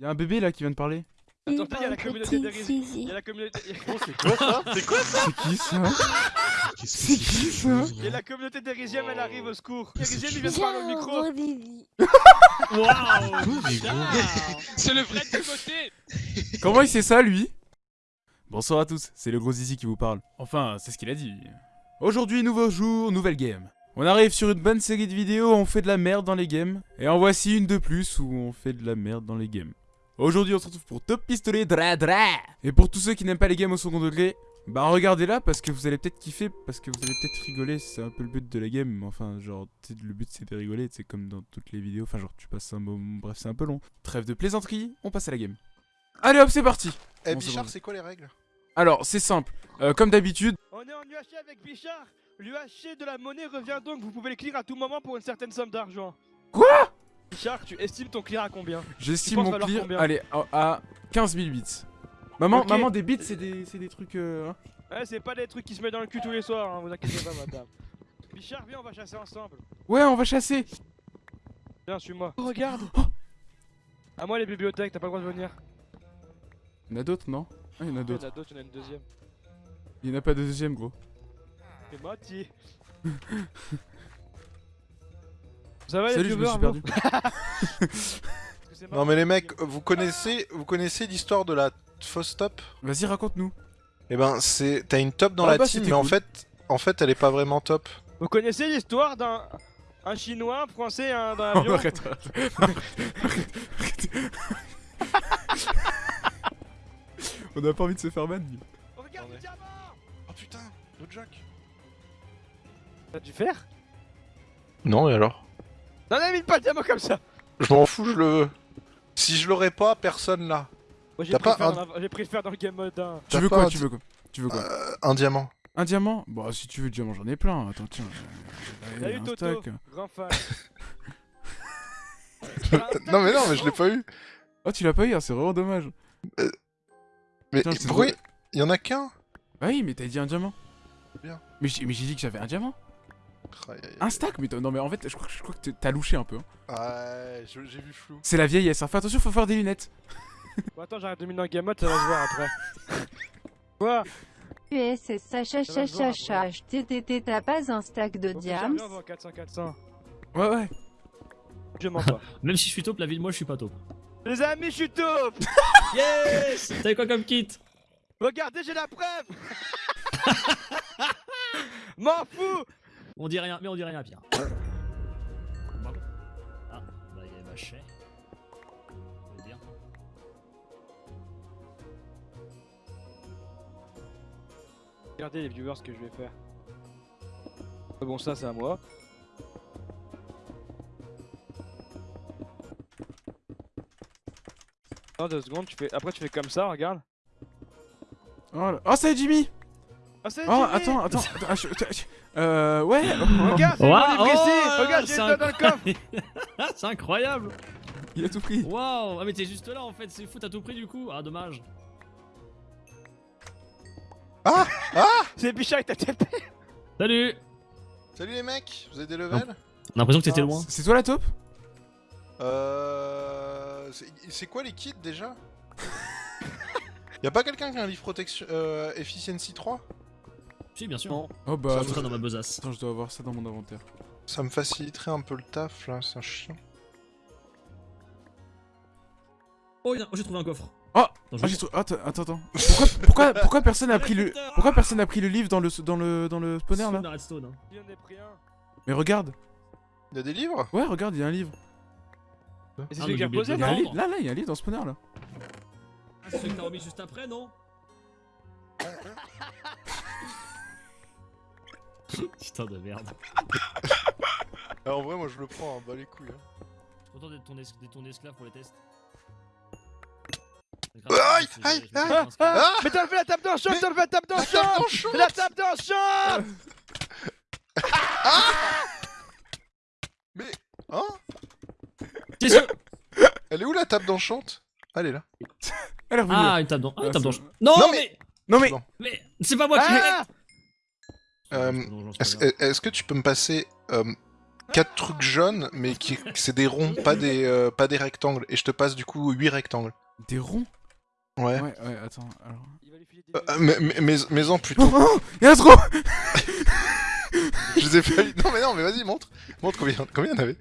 Y'a un bébé là qui vient de parler. Attends, il y a la communauté des Petit Il y a la communauté. C'est quoi ça C'est quoi ça C'est qui ça C'est qui ça Il y a la communauté d'Erisium, elle arrive au secours. Erisium, il vient de parler au micro. Waouh C'est le vrai Timothée Comment il sait ça lui? Bonsoir à tous, c'est le gros Zizi qui vous parle. Enfin, c'est ce qu'il a dit. Aujourd'hui, nouveau jour, nouvelle game. On arrive sur une bonne série de vidéos où on fait de la merde dans les games. Et en voici une de plus où on fait de la merde dans les games. Aujourd'hui, on se retrouve pour Top Pistolet Dra Dra. Et pour tous ceux qui n'aiment pas les games au second degré, bah regardez là parce que vous allez peut-être kiffer, parce que vous allez peut-être rigoler, c'est un peu le but de la game. mais Enfin, genre, le but c'est de rigoler, c'est comme dans toutes les vidéos. Enfin, genre, tu passes un moment, bref, c'est un peu long. Trêve de plaisanterie, on passe à la game. Allez hop, c'est parti Eh Bon, Bichard, c'est quoi les règles? Alors, c'est simple. Euh, comme d'habitude, On est en UHC avec Bichard. L'UHC de la monnaie revient donc. Vous pouvez le clear à tout moment pour une certaine somme d'argent. Quoi? Bichard, tu estimes ton clear à combien? J'estime mon clear, combien? allez, à, à 15 000 bits. Maman, maman, des bits, c'est des, c'est des trucs... euh, hein. Ouais, c'est pas des trucs qui se mettent dans le cul tous les soirs, hein, vous inquiétez pas, madame. Bichard, viens, on va chasser ensemble. Ouais, on va chasser Viens, suis-moi. Oh, regarde À moi les bibliothèques, t'as pas le droit de venir. Il y en a d'autres, non? Ah, il y en a Il y en d'autres. a d'autres, il y en a une deuxième. Il y en a pas de deuxième, gros. C'est Mati. Ça va les Salut, je me suis perdu. Non mais les mecs, vous connaissez, vous connaissez l'histoire de la fausse top? Vas-y, raconte-nous. Eh ben, c'est, t'as une top dans Ah la bah, team, mais en fait, en fait, elle est pas vraiment top. Vous connaissez l'histoire d'un un chinois, un français, un dans l'avion arrête, arrête, arrête, arrête. On a pas envie de se faire ban. Oh, regarde le Attendez. diamant Oh putain, le Jack. T'as dû faire? Non et alors? Non, non, mine pas le diamant comme ça Je m'en fous, je le veux. Si je l'aurais pas, personne là. Moi j'ai T'as pris, la- pris le faire dans le game mode 1. Tu veux quoi un Tu veux quoi Tu veux quoi Euh, un diamant. Un diamant? Bon, si tu veux le diamant, j'en ai plein. Attends, tiens. Salut un Toto, stack. grand fan. non mais non, mais je l'ai pas eu. Oh, tu l'as pas eu, hein, c'est vraiment dommage. Mais Putain, c'est pourquoi il y en a qu'un? Ah oui, mais t'as dit un diamant. Bien. Mais mais j'ai dit que j'avais un diamant. Un stack Mais t'as- non, mais en fait, je crois, que- je crois que t'es- t'as louché un peu. hein. Ouais, j'ai vu flou. C'est la vieillesse. hein. Fais attention, faut faire des lunettes. Bon, attends, j'arrête de miner dans le game mode, ça va se voir après. Quoi? USS Sacha Ça va se voir Chacha après. HTTT t'as pas un stack de diams viens, on va en 400 400. Ouais, ouais. Je mens pas. Même si je suis top, la vie de moi je suis pas top. Les amis, je suis top Yes T'avais quoi comme kit? Regardez, j'ai la preuve M'en fous On dit rien, mais on dit rien à Pierre. Ah, bah il dire. Regardez les viewers ce que je vais faire. Ah Bon, ça c'est à moi. Attends deux secondes, tu fais... après tu fais comme ça, regarde. Oh, là- oh c'est Jimmy Ah c'est Oh, Jimmy attends, attends. attends, ah, je- je- Euh, ouais. Regarde, c'est ici oh, Regarde, j'ai le dans le coffre. Ah, c'est incroyable. Il a tout pris. Waouh. Ah mais t'es juste là en fait, c'est fou, t'as tout pris du coup. Ah dommage. C'est Bichard avec ta TP Salut. Salut les mecs, vous avez des levels On a l'impression que t'étais Ah, loin. C'est toi la taupe Euh. c'est- C'est quoi les kits déjà? Y'a pas quelqu'un qui a un livre protection euh, Efficiency 3 Si bien sûr. Non. Oh Ça bah. ça dans ma besace. Attends, je dois avoir ça dans mon inventaire. Ça me faciliterait un peu le taf là, c'est un chien. Oh, il y a- oh, j'ai trouvé un coffre. Oh Attends, je Ah, vais- j'ai trou- Attends, attends, attends. Pourquoi, pourquoi, pourquoi personne a pris le. Pourquoi personne a pris le livre dans le, dans le, dans le spawner là Stone, Redstone, hein. Il y en a pris un. Mais regarde Y'a des livres? Ouais, regarde, il y a un livre. C'est Ah, celui mais qui j'ai a oublié posé, de Il y a un Non. livre. Là, là, il y a un livre dans le spawner là. Ah, c'est celui que t'as remis juste après, non? Putain de merde. Ah, En vrai, moi je le prends, hein, bah les couilles. hein. Je suis content d'être ton, es- ton esclave pour les tests. Aïe, aïe, aïe. Ah, Mais t'as fait la tape dans le champ, t'as fait la tape dans le champ La tape dans le champ Mais. Hein Elle est où la table d'enchante? Elle est là. Elle est revenue. Ah, une table dans. Ah, une Ah, table Non, Non, mais. Non mais. Mais c'est pas moi qui l'ai. Ah Euh, Non, non, c'est Est-ce grave. est-ce que tu peux me passer. euh, quatre trucs jaunes, mais qui c'est des ronds, pas des, euh, pas des rectangles. Et je te passe du coup 8 rectangles. Des ronds? Ouais. Ouais, ouais, attends, alors... Euh, euh, mais, mais, mais, mais en Oh, plutôt. oh Y'a un trop je les ai pas eu. Non, mais non, mais vas-y, montre. Montre combien, combien il y en avait.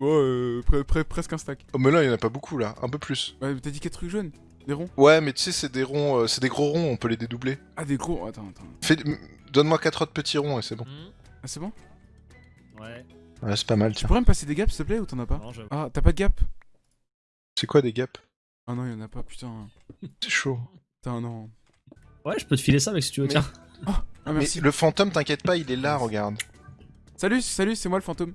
Ouais, euh, pre- pre- presque un stack. Oh, mais là, il y en a pas beaucoup là, un peu plus. Ouais, mais t'as dit 4 trucs jaunes? Des ronds? Ouais, mais tu sais, c'est des ronds, euh, c'est des gros ronds, on peut les dédoubler. Ah, des gros... Attends, attends. Fais... Donne-moi 4 autres petits ronds et c'est bon. Hmm, Ah, c'est bon Ouais. Ouais, c'est pas mal, Tu tiens. pourrais me passer des gaps, s'il te plaît, ou t'en as pas Non. Ah, t'as pas de gap C'est quoi des gaps? Ah non, y'en a pas, putain. C'est chaud. Putain, non. Ouais, je peux te filer ça, mec, si tu veux, Mais- tiens. Ah, merci. Mais le fantôme, t'inquiète pas, il est là, regarde. Salut, salut, c'est moi le fantôme.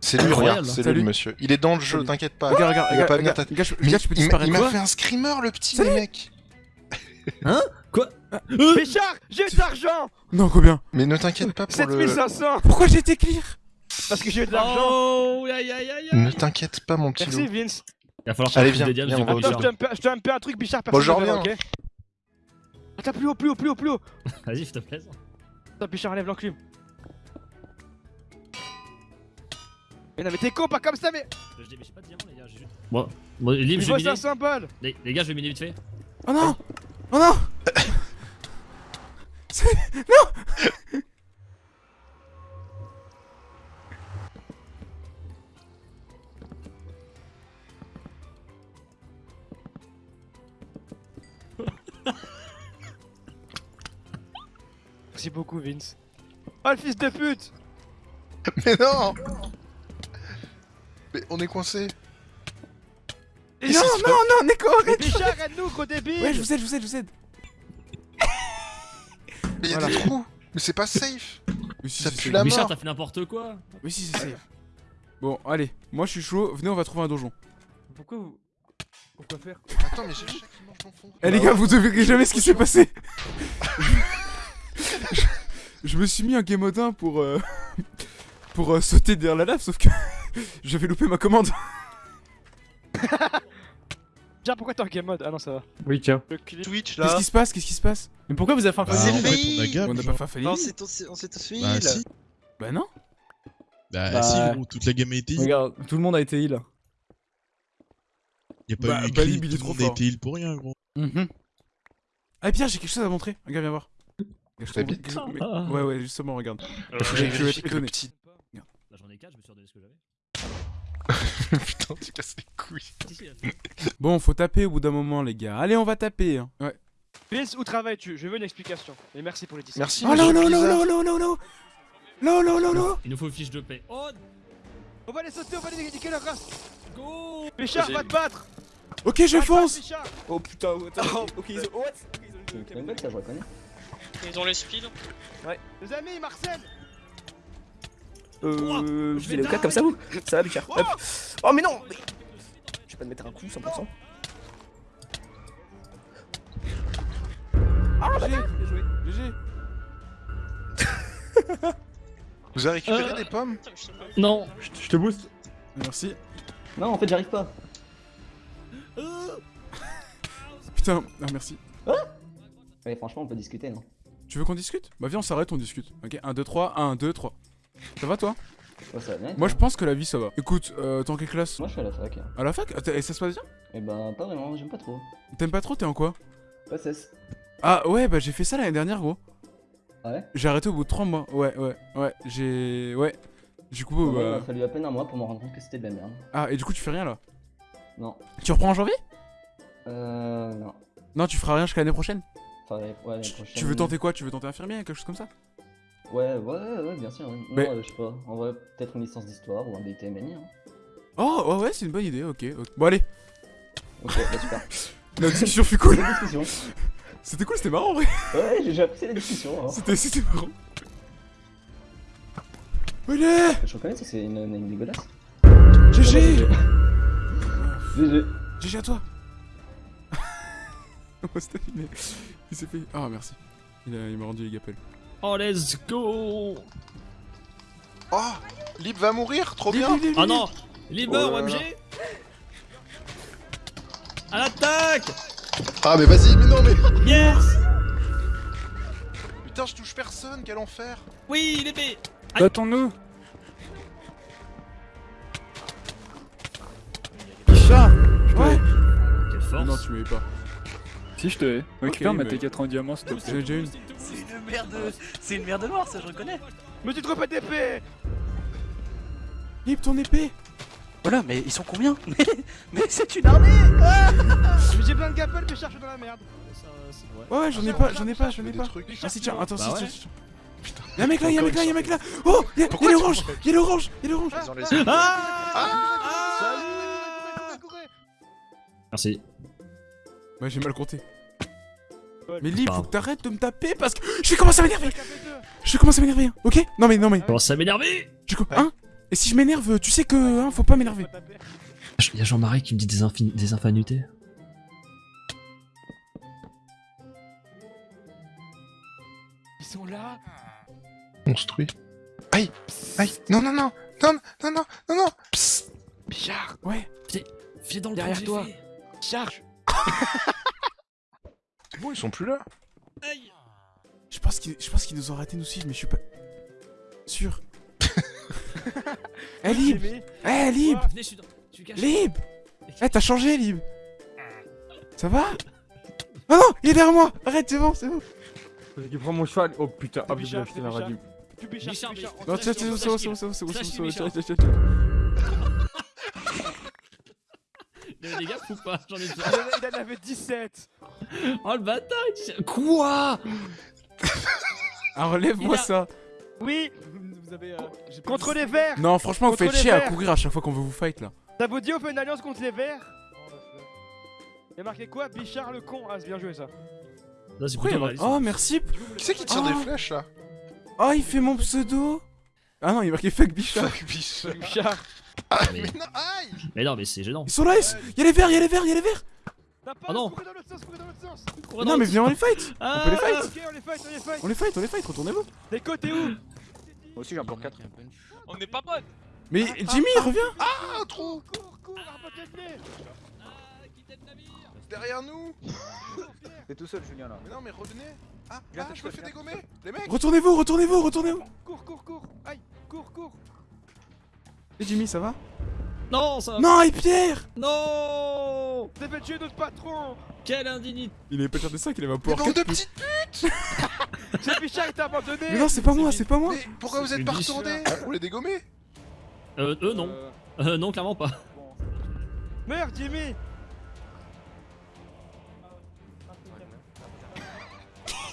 C'est lui, Incroyable. regarde, c'est lui Salut. le monsieur. Il est dans le jeu, Salut. t'inquiète pas. Regarde, regarde, il va regarde, pas regarde, t'a- regarde, je- Mais regarde, je peux il m'a- disparaître. il m'a Quoi fait un screamer, le petit, les mecs. Quoi Péchard, j'ai de l'argent Non, combien Mais ne t'inquiète pas pour le... 7500 Pourquoi j'ai été clear Parce que j'ai de l'argent Oh, aïe aïe aïe Ne t'inquiète pas, mon petit Merci loup. Vince Il va falloir Allez, viens, viens, Attends, je te un je un peu un truc Bichard, Bon, personne je ne verra, reviens. ok Attends, plus haut, plus haut, plus haut, plus haut Vas-y, s'il te plaît. Attends, Bichard, enlève l'enclume Mais non, mais t'es con, pas comme ça, mais Je dis, mais j'ai pas de diamant, les gars. j'ai juste- Bon, bon, je vais miner. 500 balles Les, les gars, je vais miner vite fait. Oh non Oh non Non Merci beaucoup, Vince. Oh, le fils de pute Mais non Mais on est coincé. Non, non, non, Neko, arrête Bichard, aide-nous, gros débile Ouais, je vous aide, je vous aide, je vous aide Voilà. des trous. Mais c'est pas safe. Oui, si, Ça pue si. la mort. t'as fait n'importe quoi. Oui, si, c'est safe. Bon, allez, moi je suis chaud, venez, on va trouver un donjon. Pourquoi vous... Pourquoi faire Attends, mais j'ai le chat qui mange dans le fond. Eh les gars, vous devinez jamais ce qui s'est passé je... je me suis mis un game 1 pour... euh, pour euh, sauter derrière la lave, sauf que j'avais loupé ma commande. Tiens, pourquoi t'es en game mode Ah non, ça va. Oui, tiens. Le clip. Twitch Qu'est-ce là. qui se passe Qu'est-ce qui se passe Mais pourquoi vous avez fait un Bah, fait on a n'a pas fait Non, on s'est tous fait Bah heal. si, Bah non bah, Bah, si, gros, toute la gamme a été heal. Regarde, tout le monde a été heal. Y a pas Bah, eu il est tout le monde a été heal pour rien, gros. Ah Pierre, j'ai quelque chose à montrer. Regarde, viens voir. Ouais, ouais, justement, regarde. Que le petit. Là, j'en ai 4, je me suis redonné ce que j'avais. Putain, tu casses les couilles. Bon, faut taper au bout d'un moment, les gars. Allez, on va taper. hein. Ouais. Vince, où travailles-tu? Je veux une explication. Et merci pour les 10 Merci, Oh non, non, non, non, non, non, non Non, non, non, non Il nous faut une fiche de paix. Oh, On va les sauter, on va les niquer leur race go Vas-y. va te battre Ok, je fonce Oh putain, Oh. ok, ils ont. What ça, je reconnais. Ils ont les speeds. Les amis, Marcel Euh. je vais au cas comme ça, vous Ça va, Bichard Hop. Oh, mais non mais- Je vais pas te mettre un coup 100%. GG GG Vous avez récupéré Euh. des pommes? Non Je te booste. Merci. Non, en fait, j'arrive pas. Putain, ah merci. Ouais, franchement, on peut discuter, non? Tu veux qu'on discute? Bah viens, on s'arrête, on discute. Ok, 1, 2, 3, 1, 2, 3. Ça va toi Ouais, ça va bien. Moi je pense que la vie ça va. Écoute, euh, t'es en quelle classe Moi, je suis à la fac. À la fac Et ça se passe bien Eh ben, pas vraiment, j'aime pas trop. T'aimes pas trop, t'es en quoi OSS. Ah ouais, bah j'ai fait ça l'année dernière gros. Ah ouais J'ai arrêté au bout de 3 mois. Ouais, ouais, ouais. J'ai... Ouais. Du coup, Moi, Il bah... m'a fallu à peine un mois pour me rendre compte que c'était de la merde. Ah, et du coup tu fais rien là Non. Tu reprends en janvier Euh. Non. Non, tu feras rien jusqu'à l'année prochaine Enfin, ouais, prochaine. tu veux tenter quoi? Tu veux tenter infirmier, quelque chose comme ça? Ouais, ouais, ouais, bien sûr. ouais. Non, Mais- euh, je sais pas. En vrai, peut-être une licence d'histoire ou un DTMNI. Hein. Oh, ouais, ouais, c'est une bonne idée, ok. Bon allez, Ok, bah super. la discussion fut cool. C'était cool, c'était marrant en vrai. Ouais, j'ai- apprécié la discussion. Hein. C'était, marrant. Allez Je reconnais ça, c'est une name dégueulasse. GG GG. GG à toi Oh. Il s'est fait... Ah, merci. Il, a- il m'a rendu les gapels. Oh, let's go. Ah, oh Lib va mourir, trop bien. Ah non Lib meurt, oh OMG À l'attaque. Ah mais vas-y, mais non mais... Yes. Putain, je touche personne, quel enfer. Oui, l'épée Battons-nous. Isha. Ouais oh. Quelle force. Non, tu m'avais pas. Si, je te hais. Récupère ma T4 en diamant, s'il te plaît. J'ai une. C'est une merde de... C'est une merde de mort, ça je reconnais. Me tu trouves pas d'épée Lib ton épée Voilà, mais ils sont combien Mais, mais c'est une armée ah Mais J'ai plein de gapels, mais je cherche dans la merde. Ouais, ouais, j'en ai pas, j'en ai pas, j'en ai pas. Ah si, tiens, attends, Bah si, ouais. tiens. Y'a un mec là, y'a un mec là, y'a un mec là Oh Y'a l'orange Y'a l'orange Y'a l'orange ont les- Merci. Ouais, j'ai mal compté. Mais Lib, faut que t'arrêtes de me taper parce que je vais commencer à m'énerver. Je vais commencer à m'énerver, hein, ok Non mais, non mais, Comment ça m'énerver. Je hein Et si je m'énerve, tu sais que, hein, faut pas m'énerver. Il y a Jean-Marie qui me dit des, infin- des infinités. Ils sont là. Construit. Aïe Aïe Non, non, non Non, non, non, non, non. Psst. Bichard. Ouais. Viens dans le Derrière toi. Charge bon, ils sont plus là Aïe. Je pense qu'il, je pense qu'il nous ont raté nous suivre, mais je suis pas sûr. Eh Lib. Eh Lib. Lib Eh, t'as changé, Lib Ça va? Non, non, il est derrière moi Arrête, c'est bon, c'est bon. Je prends mon cheval. Oh putain, ah, putain, la radio. Non, tiens, laisse, tiens, on c'est te bon, laisse. c'est bon, c'est bon, c'est bon, c'est bon, des gars ou pas J'en ai Il déjà. en a- Il en avait 17 Oh le bâtard il- Quoi Ah, relève-moi Il a- ça Oui Vous avez. Contre les verts Non, franchement, vous faites chier à courir à chaque fois qu'on veut vous fight là. Ça vous dit on fait une alliance contre les verts Y'a marqué quoi? Bichard le con Ah c'est bien joué ça Non, c'est Pourquoi il y a-. Oh, merci Qui c'est qui tire Oh. des flèches là? Oh, il fait mon pseudo Ah non, il est marqué fuck Bichard. Fuck. Bichard Ah, mais- mais non, aïe Mais non, mais c'est gênant. Ils sont là, ils- y'a les verts, y'a les verts, y'a les verts. T'as pas Oh non. dans l'autre sens, dans l'autre sens. Non, mais viens, on les fight. Ah, On peut les fight. Ok on les fight, on les fight. On les fight, on les fight, retournez-vous. Des côtés où Moi aussi j'ai un plan 4. On n'est pas potes. Mais Jimmy, reviens. Ah, trop. Cours, cours, les Derrière nous. T'es tout seul, Julien là. Mais non, mais revenez. Ah, ah je me fais dégommer. Les mecs. Retournez-vous, retournez-vous, retournez-vous. Cours, cours, cours. Aïe Et Jimmy, ça va Non, ça va Non, et Pierre Non tuer notre patron Quelle indignité Il avait pas cher de ça qu'il avait un Mais pouvoir de 4 plus. petites C'est Bichard qui t'a abandonné Mais non, c'est pas moi, c'est pas moi Mais pourquoi vous êtes pas biche. retournés Pour les dégommer Euh, eux non. Euh, non, clairement pas. Meurs Jimmy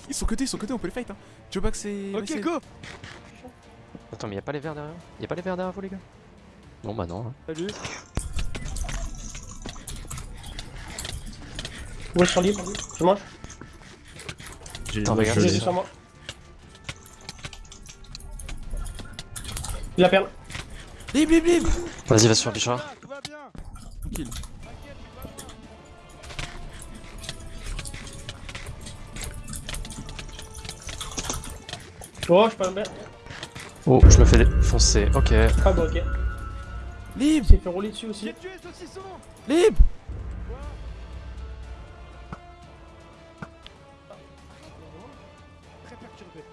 Ils sont côté, ils sont côté, on peut les fight hein Tu veux pas que c'est... Ok go Attends, mais y'a pas les verres derrière? Y'a pas les verres derrière vous, les gars? Non, bah non. hein. Salut Ouais, je suis libre. Je mange. J'ai Attends, moi, regarde, ça. sur moi. Il a perdu. Lib, lib, lib Vas-y, va sur Bichard. Ah, Tout va bien Tranquille. Oh, je peux me Oh, je me fais défoncer. Ok. Ah bon, ok. Lib, Il s'est fait rouler dessus aussi. J'ai tué le saucisson lib Très perturbé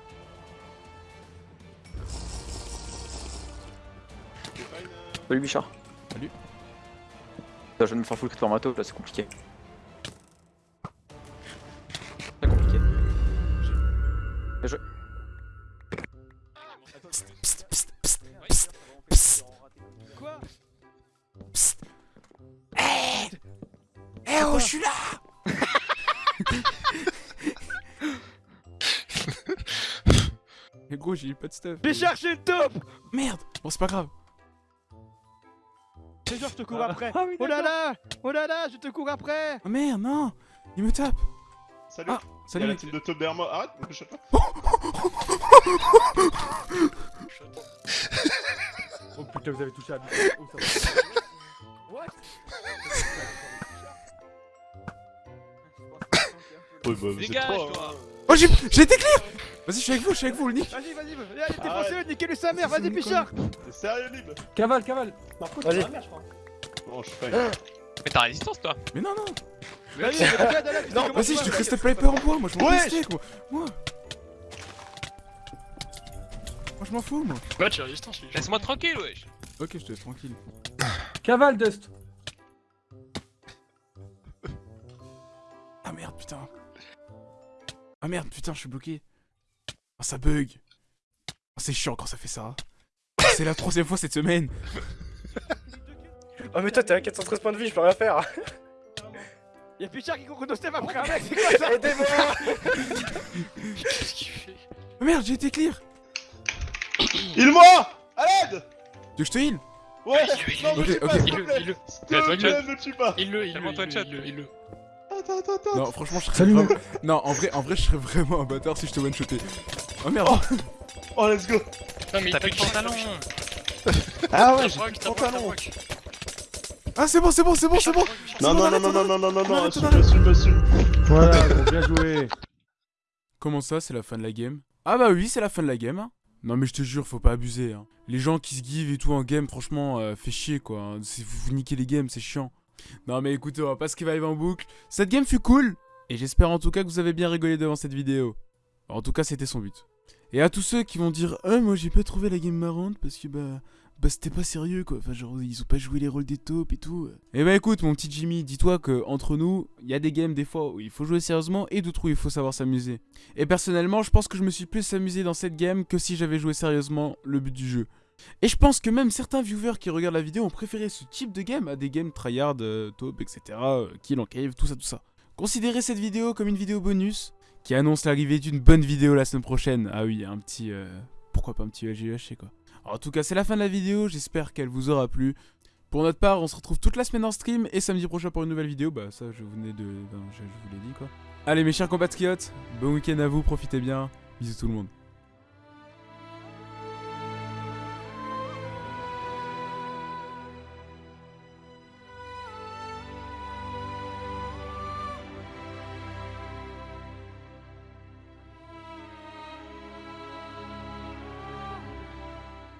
Salut Bichard. Salut. Putain, je viens de me faire full crit par matos, là c'est compliqué. Je suis là. Eh gros, j'ai eu pas de stuff. J'ai une taupe Merde. Bon, c'est pas grave. C'est genre je te cours après. Oh là là. Oh là là, je te cours après. Oh merde, non. Il me tape. Salut, Ah, salut il y a la team de Top. Arrête, je. Oh putain, vous avez touché à Oh, What? Ouais, bah, vous êtes Dégage, trois, toi. hein. Oh, j'ai j'ai été clear Vas-y, je suis avec vous, je suis avec vous, le nick Vas-y, vas-y, vas-y Allez, t'es Arrête. foncé, niquez-lui sa mère, C'est vas-y une Bichard T'es sérieux, Lib Cavale, cavale. Marco, Vas-y. t'es dans la merde, je crois. Non, je suis pas. Mais t'as résistance, toi. Mais non, non Vas-y, mais regarde, là, tu sais comment Vas-y, tu je te vas-y. crystal paper en bois, moi je m'en Ouais. fous steak, moi Moi je m'en fous, moi Ouais, tu résistance, Laisse-moi tranquille, wesh. Ok, je te laisse tranquille. Cavale, Dust. merde, putain. Ah merde, putain, je suis bloqué. Ah, ça bug. Ah, c'est chiant quand ça fait ça. C'est la troisième fois cette semaine. Oh mais toi t'es à 413 points de vie, je peux rien faire Y'a Pichard qui court nos steps après un mec, c'est quoi ça Aidez-moi Qu'est-ce qu'il fait Oh merde, j'ai été clear. Il moi À l'aide Tu veux que je te heal Ouais Non, me tue pas, s'il te plaît S'il te me tue pas Il le, il le, il le, il le. Attends, attends, attends Non, franchement, je serais vraiment... Non, en vrai, en vrai, je serais vraiment un bâtard si je te one-shotais. Oh merde. Oh, let's go Non mais t'as plus de pantalon Ah ouais, j'ai pantalon. Ah, c'est bon, c'est bon, c'est bon, c'est bon. Non, non, non, non, non, non, non, non, non, assume, assume, assume Voilà, bon, bien joué. Comment ça, c'est la fin de la game? Ah bah oui, c'est la fin de la game. hein. Non mais je te jure, faut pas abuser. hein. Les gens qui se give et tout en game, franchement, euh, fait chier quoi. C'est- Vous, vous niquez les games, c'est chiant. Non mais écoutez, on va pas se va en boucle. Cette game fut cool. Et j'espère en tout cas que vous avez bien rigolé devant cette vidéo. En tout cas, c'était son but. Et à tous ceux qui vont dire « Ah, moi j'ai pas trouvé la game marrante parce que bah... Bah c'était pas sérieux quoi, enfin genre ils ont pas joué les rôles des taupes et tout. Eh bah écoute mon petit Jimmy, dis-toi que entre nous, il y a des games des fois où il faut jouer sérieusement et d'autres où il faut savoir s'amuser. Et personnellement, je pense que je me suis plus amusé dans cette game que si j'avais joué sérieusement le but du jeu. Et je pense que même certains viewers qui regardent la vidéo ont préféré ce type de game à des games tryhard, euh, etc., euh, kill en cave, tout ça, tout ça. Considérez cette vidéo comme une vidéo bonus qui annonce l'arrivée d'une bonne vidéo la semaine prochaine. Ah oui, un petit... euh, pourquoi pas un petit LGUHC quoi. En tout cas, c'est la fin de la vidéo, j'espère qu'elle vous aura plu. Pour notre part, on se retrouve toute la semaine en stream et samedi prochain pour une nouvelle vidéo. Bah ça, je venais de... ben, je vous l'ai dit quoi. Allez mes chers compatriotes, bon week-end à vous, profitez bien. Bisous tout le monde.